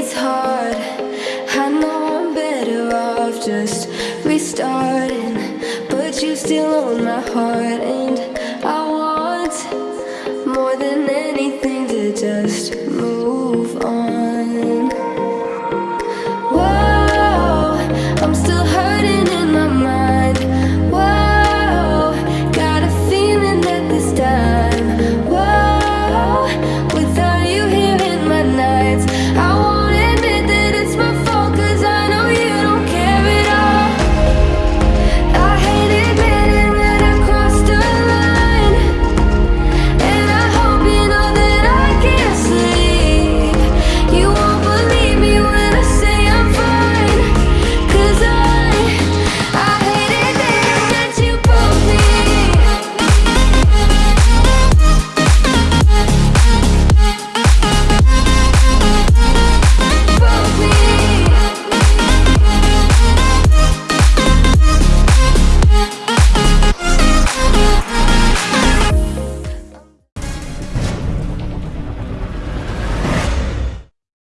it's hard. I know I'm better off just restarting, but you still own my heart, and I want more than anything to just move